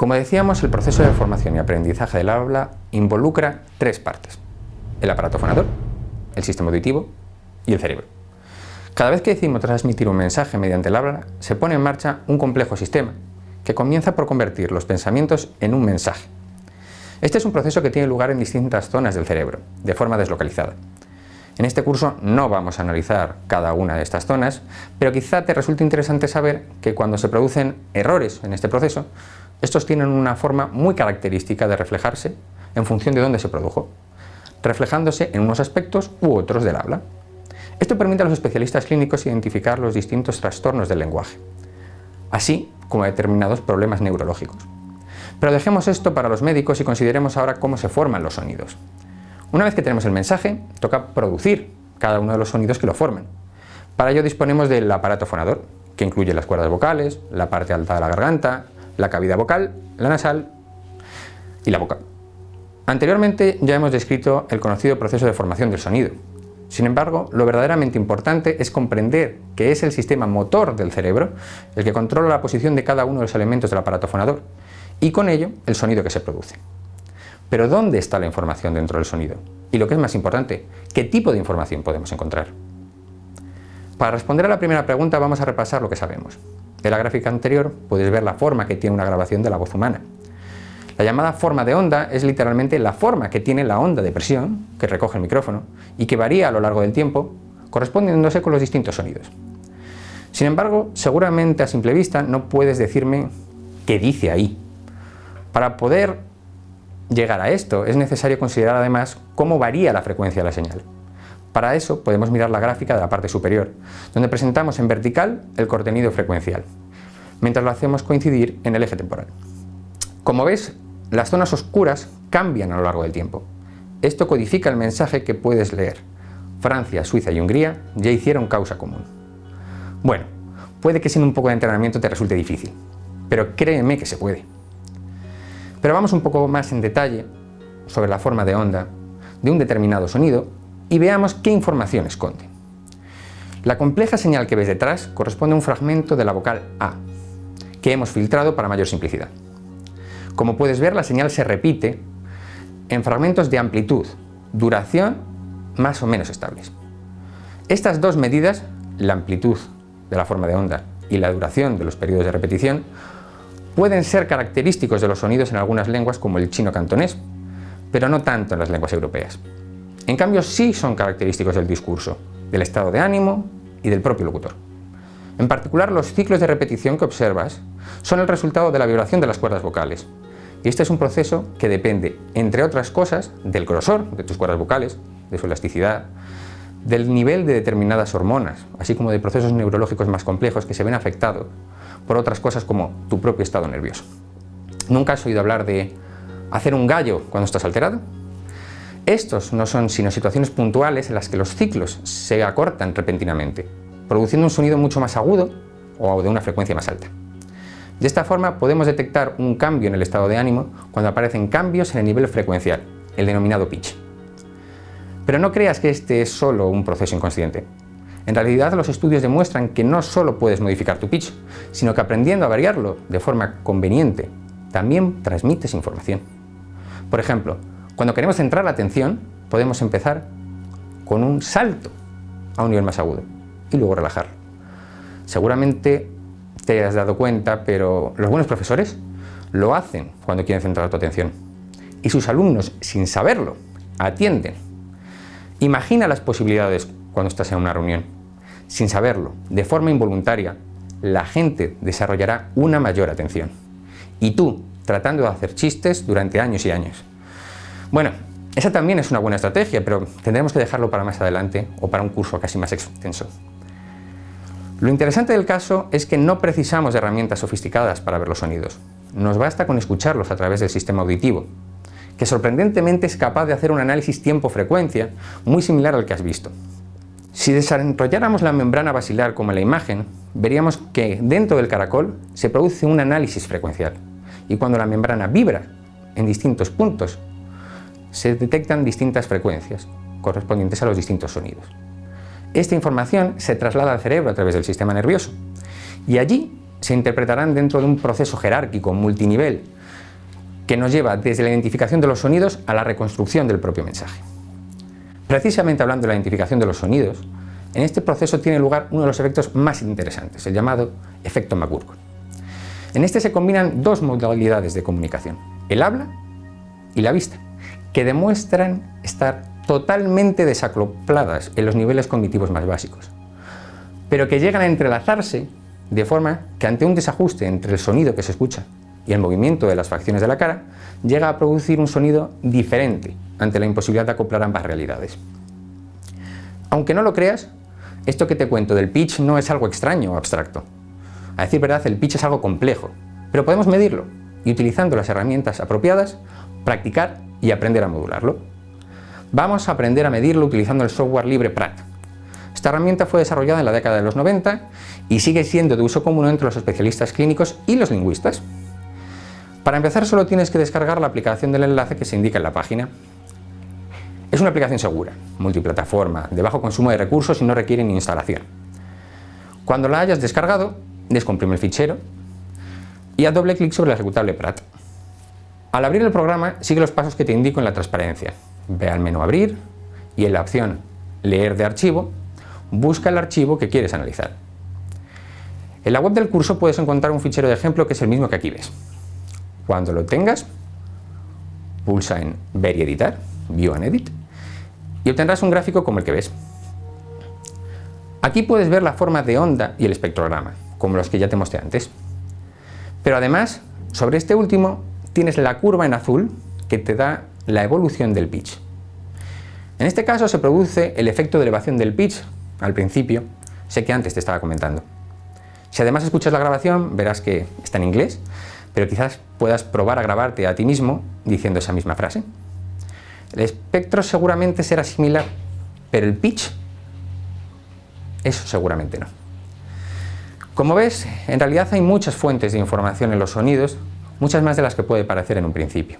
Como decíamos, el proceso de formación y aprendizaje del habla involucra tres partes. El aparato fonador, el sistema auditivo y el cerebro. Cada vez que decimos transmitir un mensaje mediante el habla, se pone en marcha un complejo sistema que comienza por convertir los pensamientos en un mensaje. Este es un proceso que tiene lugar en distintas zonas del cerebro, de forma deslocalizada. En este curso no vamos a analizar cada una de estas zonas, pero quizá te resulte interesante saber que cuando se producen errores en este proceso, estos tienen una forma muy característica de reflejarse en función de dónde se produjo, reflejándose en unos aspectos u otros del habla. Esto permite a los especialistas clínicos identificar los distintos trastornos del lenguaje, así como determinados problemas neurológicos. Pero dejemos esto para los médicos y consideremos ahora cómo se forman los sonidos. Una vez que tenemos el mensaje, toca producir cada uno de los sonidos que lo forman. Para ello disponemos del aparato fonador, que incluye las cuerdas vocales, la parte alta de la garganta, la cavidad vocal, la nasal y la boca. Anteriormente ya hemos descrito el conocido proceso de formación del sonido. Sin embargo, lo verdaderamente importante es comprender que es el sistema motor del cerebro el que controla la posición de cada uno de los elementos del aparato fonador y con ello el sonido que se produce. Pero ¿dónde está la información dentro del sonido? Y lo que es más importante, ¿qué tipo de información podemos encontrar? Para responder a la primera pregunta vamos a repasar lo que sabemos. En la gráfica anterior puedes ver la forma que tiene una grabación de la voz humana. La llamada forma de onda es literalmente la forma que tiene la onda de presión que recoge el micrófono y que varía a lo largo del tiempo correspondiéndose con los distintos sonidos. Sin embargo, seguramente a simple vista no puedes decirme qué dice ahí. Para poder llegar a esto es necesario considerar además cómo varía la frecuencia de la señal. Para eso podemos mirar la gráfica de la parte superior, donde presentamos en vertical el contenido frecuencial, mientras lo hacemos coincidir en el eje temporal. Como ves, las zonas oscuras cambian a lo largo del tiempo. Esto codifica el mensaje que puedes leer. Francia, Suiza y Hungría ya hicieron causa común. Bueno, puede que sin un poco de entrenamiento te resulte difícil, pero créeme que se puede. Pero vamos un poco más en detalle sobre la forma de onda de un determinado sonido y veamos qué información esconde. La compleja señal que ves detrás corresponde a un fragmento de la vocal A, que hemos filtrado para mayor simplicidad. Como puedes ver, la señal se repite en fragmentos de amplitud, duración más o menos estables. Estas dos medidas, la amplitud de la forma de onda y la duración de los periodos de repetición, pueden ser característicos de los sonidos en algunas lenguas como el chino cantonés, pero no tanto en las lenguas europeas. En cambio, sí son característicos del discurso, del estado de ánimo y del propio locutor. En particular, los ciclos de repetición que observas son el resultado de la vibración de las cuerdas vocales. Y este es un proceso que depende, entre otras cosas, del grosor de tus cuerdas vocales, de su elasticidad, del nivel de determinadas hormonas, así como de procesos neurológicos más complejos que se ven afectados por otras cosas como tu propio estado nervioso. ¿Nunca has oído hablar de hacer un gallo cuando estás alterado? Estos no son sino situaciones puntuales en las que los ciclos se acortan repentinamente, produciendo un sonido mucho más agudo o de una frecuencia más alta. De esta forma podemos detectar un cambio en el estado de ánimo cuando aparecen cambios en el nivel frecuencial, el denominado pitch. Pero no creas que este es solo un proceso inconsciente. En realidad los estudios demuestran que no solo puedes modificar tu pitch, sino que aprendiendo a variarlo de forma conveniente, también transmites información. Por ejemplo, cuando queremos centrar la atención, podemos empezar con un salto a un nivel más agudo y luego relajar. Seguramente te has dado cuenta, pero los buenos profesores lo hacen cuando quieren centrar tu atención. Y sus alumnos, sin saberlo, atienden. Imagina las posibilidades cuando estás en una reunión. Sin saberlo, de forma involuntaria, la gente desarrollará una mayor atención. Y tú, tratando de hacer chistes durante años y años. Bueno, esa también es una buena estrategia, pero tendremos que dejarlo para más adelante o para un curso casi más extenso. Lo interesante del caso es que no precisamos de herramientas sofisticadas para ver los sonidos. Nos basta con escucharlos a través del sistema auditivo, que sorprendentemente es capaz de hacer un análisis tiempo-frecuencia muy similar al que has visto. Si desarrolláramos la membrana basilar como en la imagen, veríamos que dentro del caracol se produce un análisis frecuencial y cuando la membrana vibra en distintos puntos se detectan distintas frecuencias correspondientes a los distintos sonidos. Esta información se traslada al cerebro a través del sistema nervioso y allí se interpretarán dentro de un proceso jerárquico multinivel que nos lleva desde la identificación de los sonidos a la reconstrucción del propio mensaje. Precisamente hablando de la identificación de los sonidos, en este proceso tiene lugar uno de los efectos más interesantes, el llamado efecto McGurk. En este se combinan dos modalidades de comunicación, el habla y la vista, que demuestran estar totalmente desacopladas en los niveles cognitivos más básicos, pero que llegan a entrelazarse de forma que ante un desajuste entre el sonido que se escucha y el movimiento de las facciones de la cara, llega a producir un sonido diferente ante la imposibilidad de acoplar ambas realidades. Aunque no lo creas, esto que te cuento del pitch no es algo extraño o abstracto. A decir verdad, el pitch es algo complejo, pero podemos medirlo y utilizando las herramientas apropiadas, practicar y aprender a modularlo. Vamos a aprender a medirlo utilizando el software libre Pratt. Esta herramienta fue desarrollada en la década de los 90 y sigue siendo de uso común entre los especialistas clínicos y los lingüistas. Para empezar solo tienes que descargar la aplicación del enlace que se indica en la página. Es una aplicación segura, multiplataforma, de bajo consumo de recursos y no requiere ni instalación. Cuando la hayas descargado, descomprime el fichero y haz doble clic sobre el ejecutable Prat. Al abrir el programa, sigue los pasos que te indico en la transparencia. Ve al menú Abrir y en la opción Leer de archivo, busca el archivo que quieres analizar. En la web del curso puedes encontrar un fichero de ejemplo que es el mismo que aquí ves. Cuando lo tengas, pulsa en Ver y editar, View and Edit, y obtendrás un gráfico como el que ves. Aquí puedes ver la forma de onda y el espectrograma, como los que ya te mostré antes. Pero además, sobre este último, tienes la curva en azul que te da la evolución del pitch. En este caso se produce el efecto de elevación del pitch al principio, sé que antes te estaba comentando. Si además escuchas la grabación, verás que está en inglés, pero quizás puedas probar a grabarte a ti mismo diciendo esa misma frase. El espectro seguramente será similar, pero el pitch, eso seguramente no. Como ves, en realidad hay muchas fuentes de información en los sonidos, muchas más de las que puede parecer en un principio.